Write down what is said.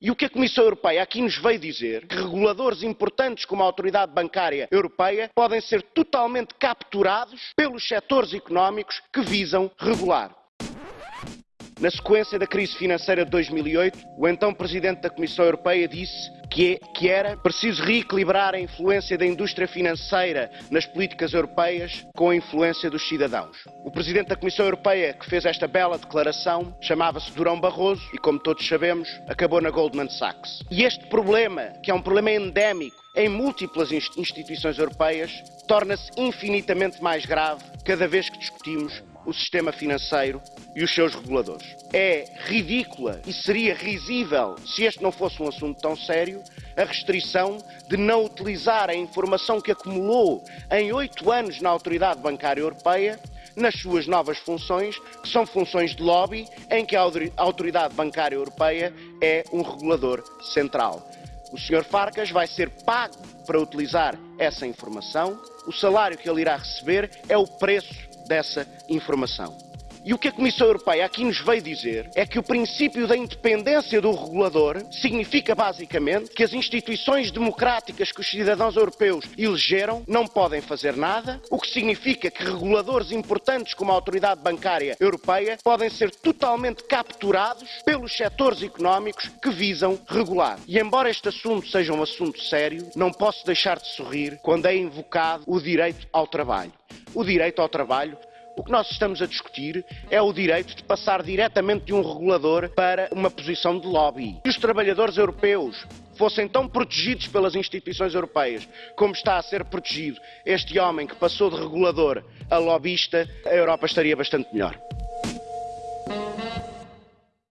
E o que a Comissão Europeia aqui nos veio dizer? Que reguladores importantes como a Autoridade Bancária Europeia podem ser totalmente capturados pelos setores económicos que visam regular. Na sequência da crise financeira de 2008, o então Presidente da Comissão Europeia disse que, é, que, era preciso reequilibrar a influência da indústria financeira nas políticas europeias com a influência dos cidadãos. O Presidente da Comissão Europeia que fez esta bela declaração chamava-se Durão Barroso e, como todos sabemos, acabou na Goldman Sachs. E este problema, que é um problema endémico em múltiplas instituições europeias, torna-se infinitamente mais grave cada vez que discutimos o sistema financeiro e os seus reguladores. É ridícula e seria risível, se este não fosse um assunto tão sério, a restrição de não utilizar a informação que acumulou em oito anos na Autoridade Bancária Europeia nas suas novas funções, que são funções de lobby, em que a Autoridade Bancária Europeia é um regulador central. O Sr. Farcas vai ser pago para utilizar essa informação, o salário que ele irá receber é o preço dessa informação. E o que a Comissão Europeia aqui nos veio dizer é que o princípio da independência do regulador significa basicamente que as instituições democráticas que os cidadãos europeus elegeram não podem fazer nada, o que significa que reguladores importantes como a Autoridade Bancária Europeia podem ser totalmente capturados pelos setores económicos que visam regular. E embora este assunto seja um assunto sério, não posso deixar de sorrir quando é invocado o direito ao trabalho. O direito ao trabalho o que nós estamos a discutir é o direito de passar diretamente de um regulador para uma posição de lobby. Se os trabalhadores europeus fossem tão protegidos pelas instituições europeias como está a ser protegido este homem que passou de regulador a lobbyista, a Europa estaria bastante melhor.